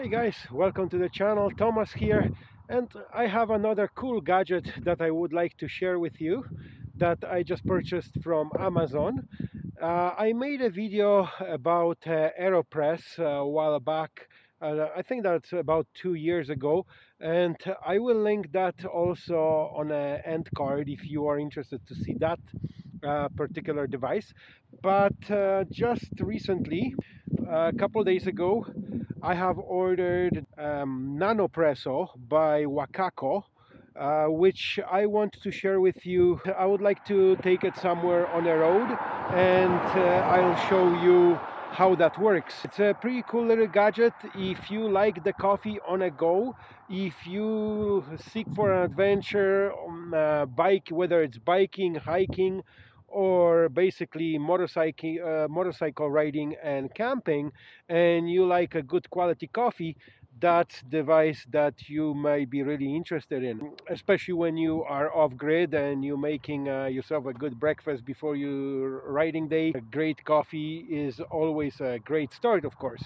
Hey guys, welcome to the channel. Thomas here and I have another cool gadget that I would like to share with you that I just purchased from Amazon. Uh, I made a video about uh, AeroPress a while back uh, I think that's about two years ago and I will link that also on an end card if you are interested to see that uh, particular device but uh, just recently a couple days ago I have ordered um, Nanopresso by Wacaco uh, which I want to share with you. I would like to take it somewhere on the road and uh, I'll show you how that works. It's a pretty cool little gadget if you like the coffee on a go, if you seek for an adventure on a bike, whether it's biking, hiking, or basically motorcycle uh, motorcycle riding and camping and you like a good quality coffee that device that you might be really interested in especially when you are off grid and you're making uh, yourself a good breakfast before your riding day. A great coffee is always a great start of course.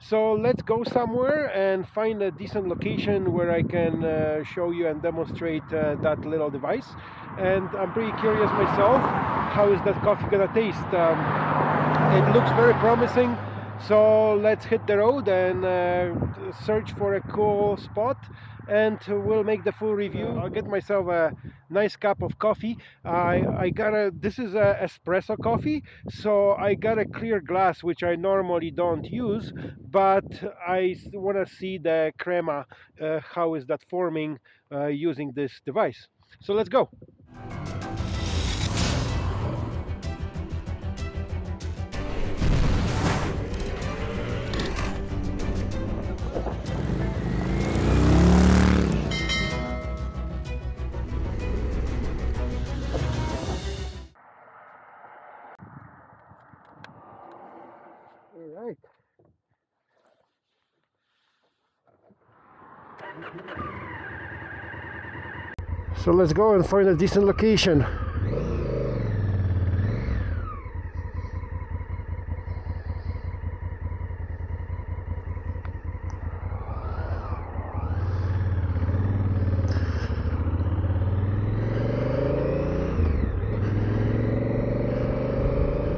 So let's go somewhere and find a decent location where I can uh, show you and demonstrate uh, that little device. And I'm pretty curious myself how is that coffee gonna taste? Um, it looks very promising so let's hit the road and uh, search for a cool spot and we'll make the full review. I'll get myself a nice cup of coffee. I, I got a this is a espresso coffee so I got a clear glass which I normally don't use but I want to see the crema uh, how is that forming uh, using this device. So let's go So let's go and find a decent location.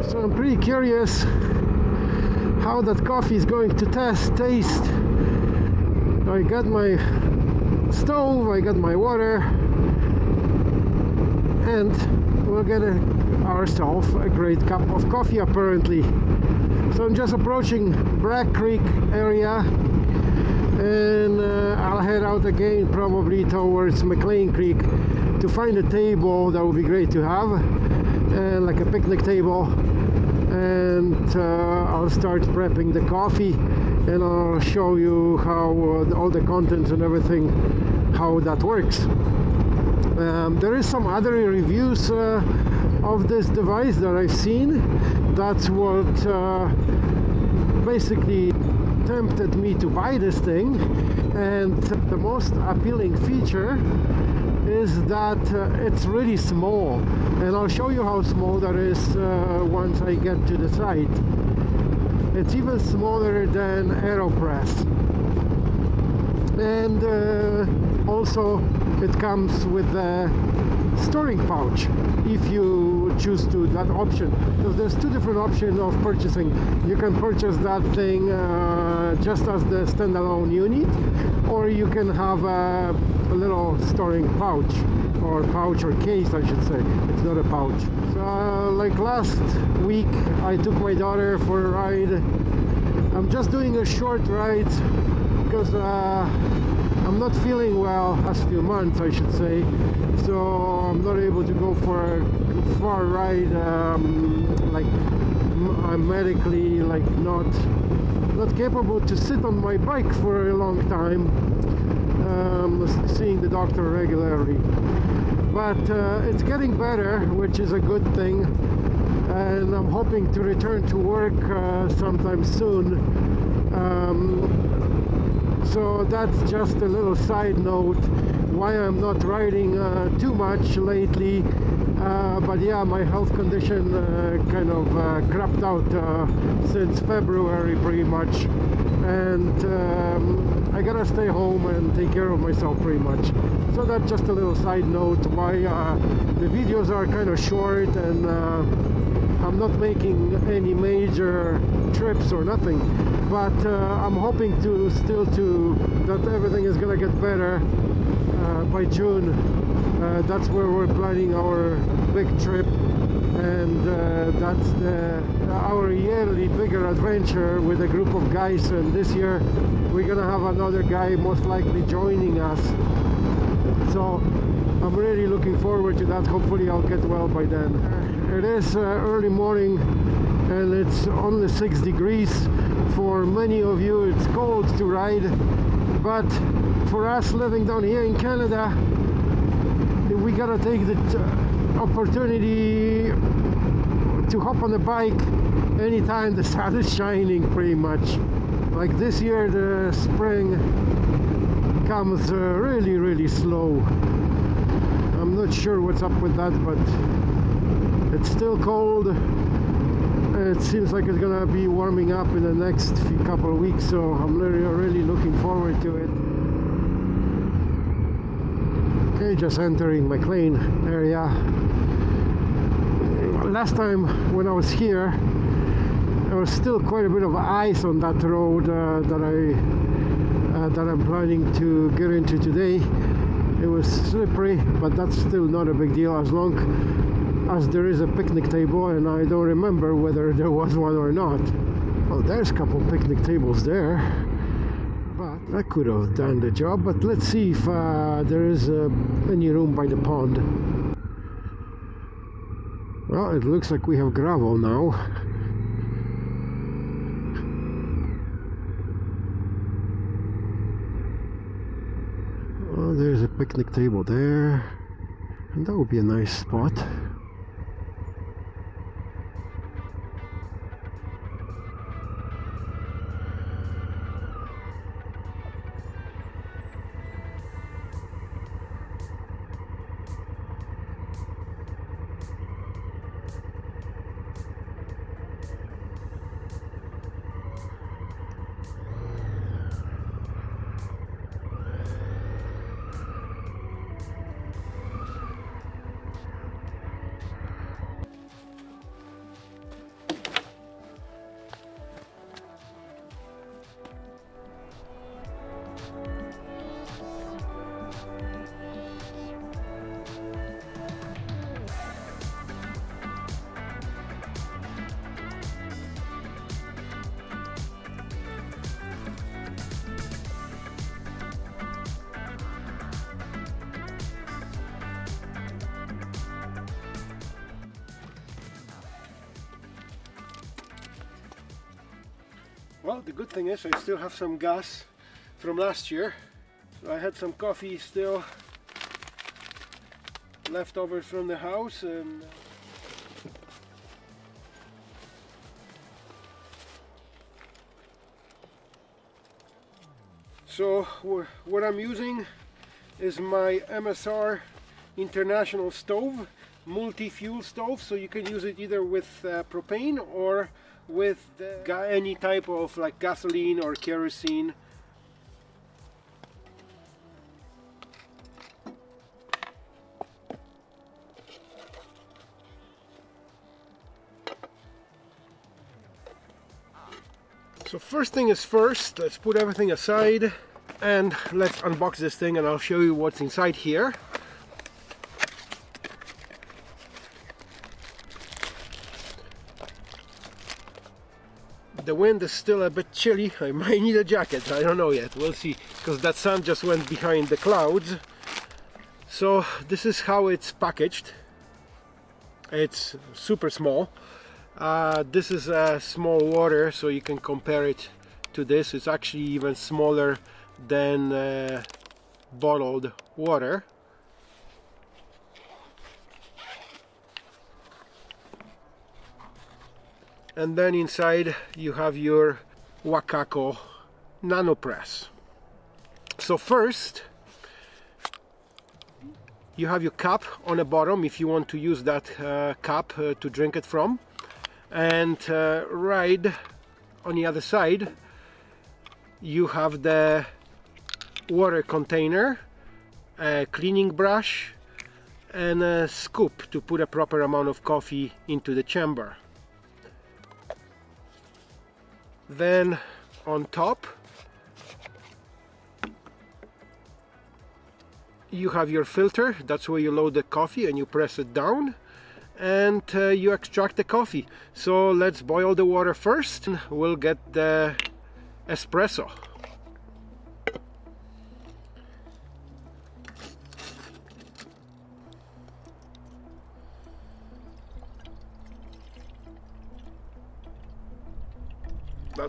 So I'm pretty curious how that coffee is going to test taste I got my stove I got my water and we'll get a, ourselves a great cup of coffee apparently. So I'm just approaching Bragg Creek area and uh, I'll head out again probably towards McLean Creek to find a table that would be great to have uh, like a picnic table. And uh, I'll start prepping the coffee and I'll show you how uh, all the contents and everything how that works um, there is some other reviews uh, of this device that I've seen. That's what uh, basically tempted me to buy this thing. And the most appealing feature is that uh, it's really small. And I'll show you how small that is uh, once I get to the site. It's even smaller than AeroPress. And uh, also it comes with a storing pouch if you choose to that option. So there's two different options of purchasing. You can purchase that thing uh, just as the standalone unit or you can have a, a, little storing pouch or pouch or case I should say. It's not a pouch. So uh, like last week I took my daughter for a ride. I'm just doing a short ride because uh, I'm not feeling well last few months I should say. So I'm not able to go for a far ride um, like I'm medically like not not capable to sit on my bike for a long time um, seeing the doctor regularly. But uh, it's getting better which is a good thing and I'm hoping to return to work uh, sometime soon. Um, so that's just a little side note why I'm not riding uh, too much lately. Uh, but yeah my health condition uh, kind of uh, crapped out uh, since February pretty much. And um, I gotta stay home and take care of myself pretty much. So that's just a little side note why uh, the videos are kind of short and I'm not making any major trips or nothing but uh, I'm hoping to still to that everything is gonna get better uh, by June. Uh, that's where we're planning our big trip and uh, that's the, our yearly bigger adventure with a group of guys and this year we're gonna have another guy most likely joining us. So I'm really looking forward to that. Hopefully I'll get well by then it is uh, early morning and it's only six degrees. For many of you it's cold to ride. But for us living down here in Canada we gotta take the opportunity to hop on the bike anytime the sun is shining pretty much. Like this year the spring comes uh, really really slow. I'm not sure what's up with that but it's still cold and it seems like it's gonna be warming up in the next couple of weeks so I'm really, really looking forward to it. Okay just entering McLean area. Last time when I was here there was still quite a bit of ice on that road uh, that I uh, that I'm planning to get into today. It was slippery but that's still not a big deal as long as there is a picnic table and I don't remember whether there was one or not oh there's a couple picnic tables there but that could have done the job but let's see if uh, there is uh, any room by the pond well, it looks like we have gravel now. Oh, there's a picnic table there. And that would be a nice spot. Well, the good thing is I still have some gas from last year. So I had some coffee still leftovers from the house and so what I'm using is my MSR international stove multi-fuel stove so you can use it either with uh, propane or with any type of like gasoline or kerosene So first thing is first, let's put everything aside and let's unbox this thing and I'll show you what's inside here. The wind is still a bit chilly. I might need a jacket. I don't know yet. We'll see. Because that sun just went behind the clouds. So this is how it's packaged. It's super small. Uh, this is a small water so you can compare it to this. It's actually even smaller than uh, bottled water and then inside you have your Wacaco nano press so first you have your cup on the bottom if you want to use that uh, cup uh, to drink it from. And uh, right on the other side you have the water container a cleaning brush and a scoop to put a proper amount of coffee into the chamber then on top you have your filter. That's where you load the coffee and you press it down. And uh, you extract the coffee. So let's boil the water first we'll get the espresso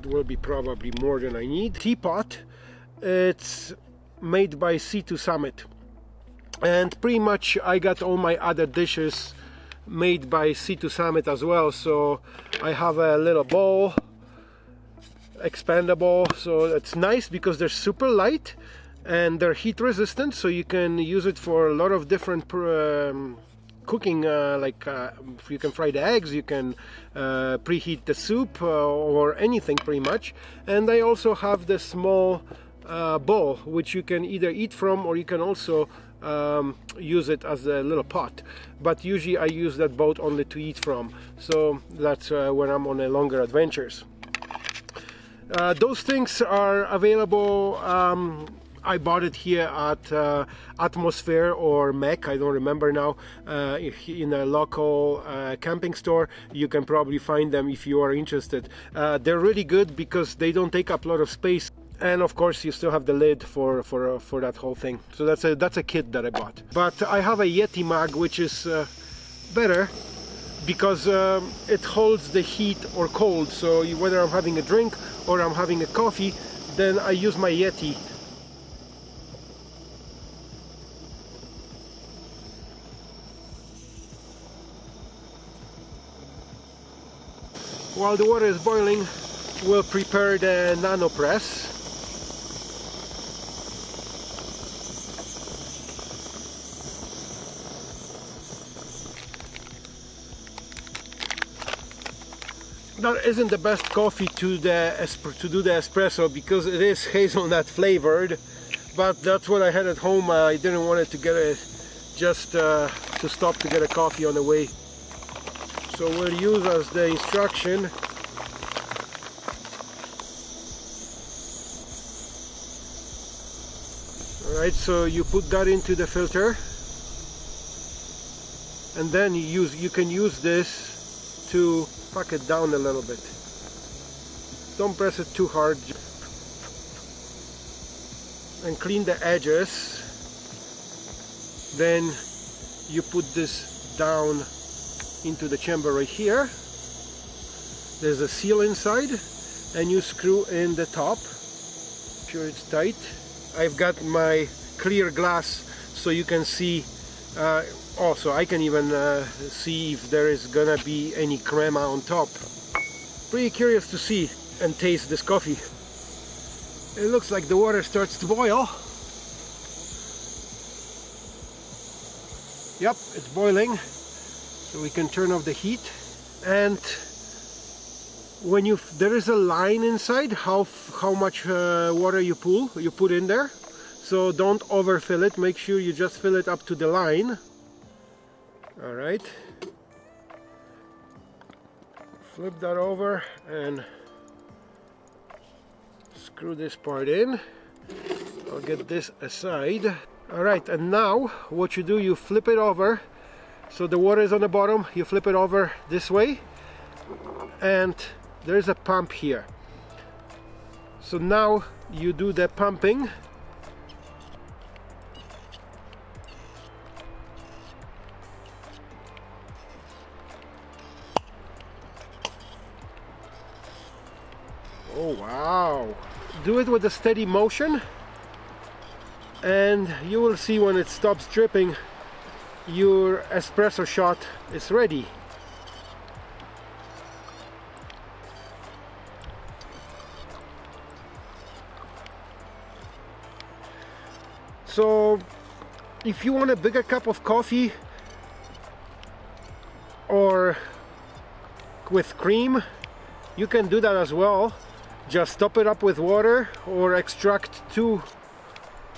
will be probably more than I need. Teapot it's made by Sea to Summit. And pretty much I got all my other dishes made by Sea to Summit as well. So I have a little bowl expandable. So it's nice because they're super light and they're heat resistant. So you can use it for a lot of different um, cooking uh, like uh, you can fry the eggs you can uh, preheat the soup uh, or anything pretty much. And I also have the small uh, bowl which you can either eat from or you can also um, use it as a little pot. But usually I use that boat only to eat from. So that's uh, when I'm on a longer adventures. Those things are available um, I bought it here at uh, Atmosphere or Mac, I don't remember now, uh, in a local uh, camping store. You can probably find them if you are interested. Uh, they're really good because they don't take up a lot of space and of course you still have the lid for for uh, for that whole thing so that's a that's a kit that I bought but I have a Yeti mug which is uh, better because um, it holds the heat or cold so whether I'm having a drink or I'm having a coffee then I use my Yeti while the water is boiling we'll prepare the nano press. That isn't the best coffee to the to do the espresso because it is hazelnut flavored but that's what I had at home. I didn't want it to get it just uh, to stop to get a coffee on the way so we'll use as the instruction. Alright so you put that into the filter. And then you use you can use this to pack it down a little bit. Don't press it too hard. And clean the edges. Then you put this down into the chamber right here. There's a seal inside and you screw in the top. Sure it's tight. I've got my clear glass so you can see uh, also I can even uh, see if there is gonna be any crema on top. Pretty curious to see and taste this coffee. It looks like the water starts to boil. Yep it's boiling so we can turn off the heat. And when you there is a line inside how how much uh, water you pull you put in there. So don't overfill it. Make sure you just fill it up to the line. All right. Flip that over and screw this part in. I'll get this aside. All right and now what you do you flip it over so the water is on the bottom. You flip it over this way. And there's a pump here. So now you do the pumping. Oh wow! Do it with a steady motion. And you will see when it stops dripping your espresso shot is ready. So if you want a bigger cup of coffee or with cream you can do that as well just top it up with water or extract two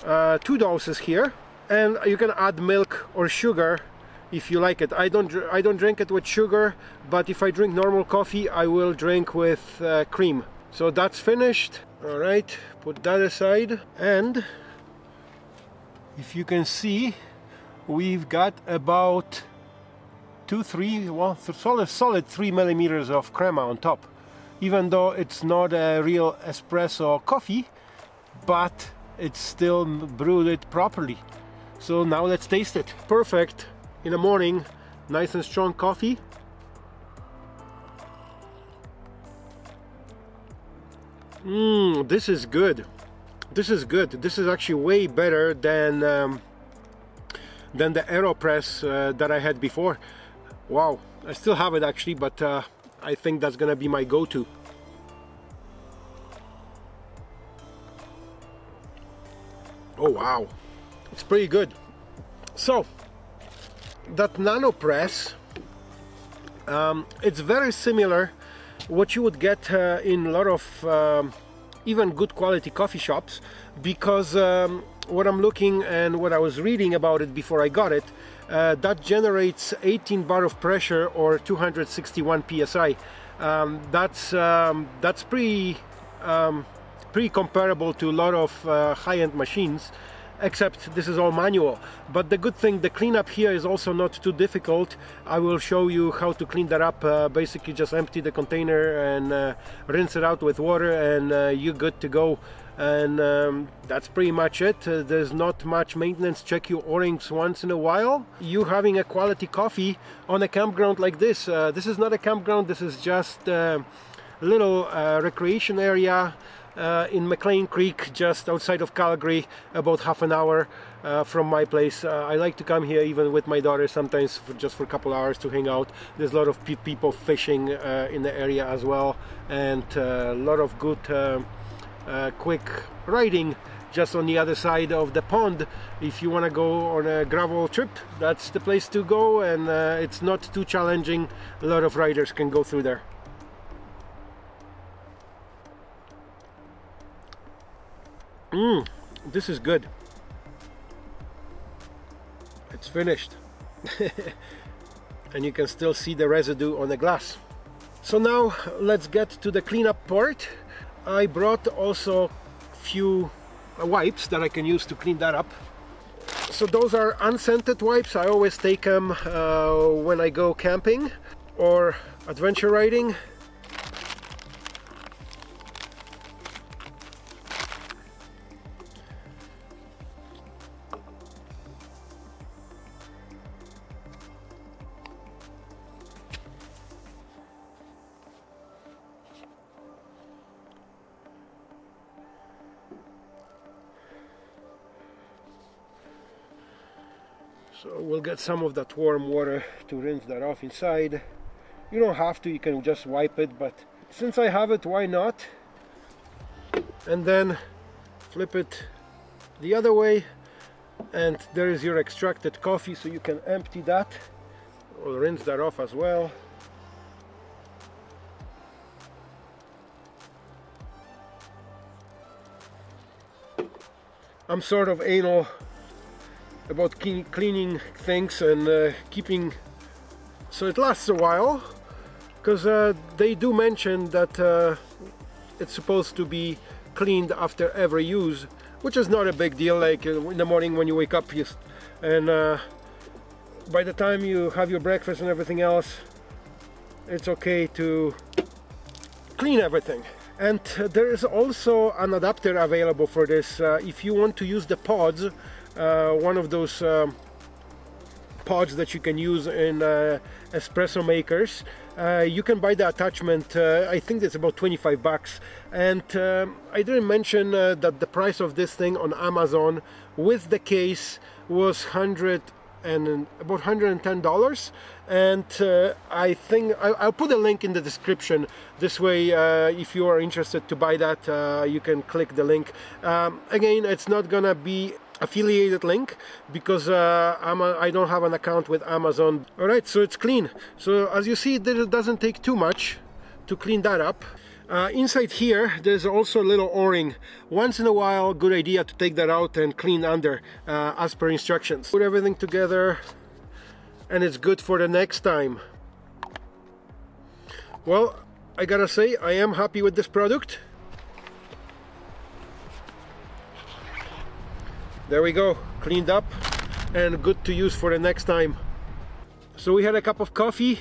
uh, two doses here and you can add milk or sugar if you like it. I don't I don't drink it with sugar but if I drink normal coffee I will drink with uh, cream. So that's finished. All right put that aside. And if you can see we've got about two three well solid solid three millimeters of crema on top. Even though it's not a real espresso coffee but it's still brewed it properly so now let's taste it. Perfect. In the morning nice and strong coffee. Mmm, this is good. This is good. This is actually way better than um, than the aeropress uh, that I had before. Wow. I still have it actually but uh, I think that's gonna be my go-to. Oh wow it's pretty good. So that nano press um, it's very similar what you would get uh, in a lot of um, even good quality coffee shops because um, what I'm looking and what I was reading about it before I got it uh, that generates 18 bar of pressure or 261 psi um, that's um, that's pretty um, pretty comparable to a lot of uh, high-end machines except this is all manual. But the good thing the cleanup here is also not too difficult. I will show you how to clean that up. Uh, basically just empty the container and uh, rinse it out with water and uh, you're good to go. And um, that's pretty much it. Uh, there's not much maintenance check your o-rings once in a while. You having a quality coffee on a campground like this uh, this is not a campground. This is just a little uh, recreation area uh, in McLean Creek just outside of Calgary about half an hour uh, from my place. Uh, I like to come here even with my daughter sometimes for just for a couple hours to hang out. There's a lot of pe people fishing uh, in the area as well and uh, a lot of good uh, quick riding just on the other side of the pond. If you want to go on a gravel trip that's the place to go and it's not too challenging. A lot of riders can go through there Mmm, this is good. It's finished. and you can still see the residue on the glass. So now let's get to the cleanup part. I brought also few wipes that I can use to clean that up. So those are unscented wipes. I always take them uh, when I go camping or adventure riding so we'll get some of that warm water to rinse that off inside. You don't have to you can just wipe it but since I have it why not? And then flip it the other way and there is your extracted coffee so you can empty that. Or rinse that off as well. I'm sort of anal about cleaning things and uh, keeping so it lasts a while because uh, they do mention that uh, it's supposed to be cleaned after every use which is not a big deal like uh, in the morning when you wake up you, and uh, by the time you have your breakfast and everything else it's okay to clean everything. And uh, there is also an adapter available for this if you want to use the pods one of those um, pods that you can use in uh, espresso makers. Uh, you can buy the attachment uh, I think it's about 25 bucks. And um, I didn't mention uh, that the price of this thing on Amazon with the case was 100 and about 110 dollars. And uh, I think I, will put a link in the description. This way uh, if you are interested to buy that uh, you can click the link. Um, again it's not gonna be affiliated link because uh, I'm a, I don't have an account with Amazon alright so it's clean so as you see it doesn't take too much to clean that up Uh, inside here, there's also a little o-ring. Once in a while, good idea to take that out and clean under uh, as per instructions. Put everything together and it's good for the next time. Well, I gotta say, I am happy with this product. There we go, cleaned up and good to use for the next time. So we had a cup of coffee.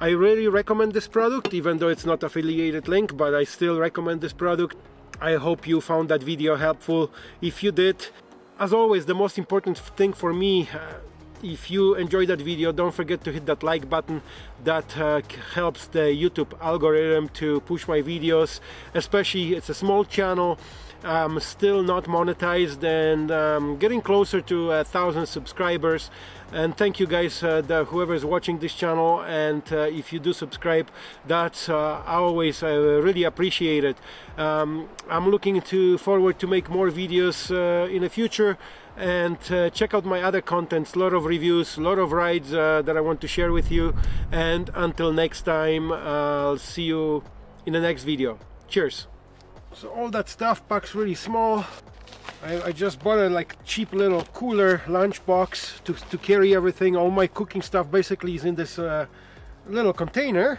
I really recommend this product, even though it's not affiliated link, but I still recommend this product. I hope you found that video helpful. If you did, as always, the most important thing for me uh, if you enjoyed that video don't forget to hit that like button that uh, helps the YouTube algorithm to push my videos especially it's a small channel I'm still not monetized and um, getting closer to a thousand subscribers. And thank you guys uh, the, whoever is watching this channel. And uh, if you do subscribe that's uh, always I really appreciate it um, I'm looking to forward to make more videos uh, in the future. And uh, check out my other contents. Lot of reviews lot of rides uh, that I want to share with you. And until next time I'll see you in the next video. Cheers so all that stuff packs really small. I, I just bought a like cheap little cooler lunch box to, to carry everything. All my cooking stuff basically is in this uh, little container.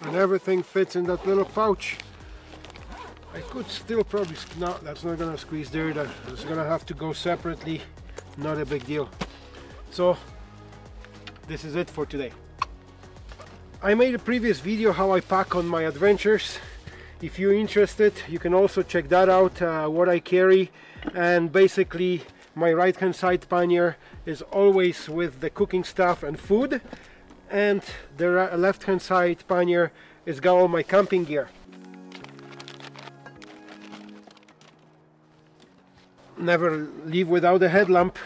And everything fits in that little pouch I could still probably no that's not gonna squeeze there that's gonna have to go separately not a big deal. So this is it for today. I made a previous video how I pack on my adventures. If you're interested you can also check that out uh, what I carry. And basically my right hand side pannier is always with the cooking stuff and food. And the left hand side pannier is got all my camping gear. Never leave without a headlamp.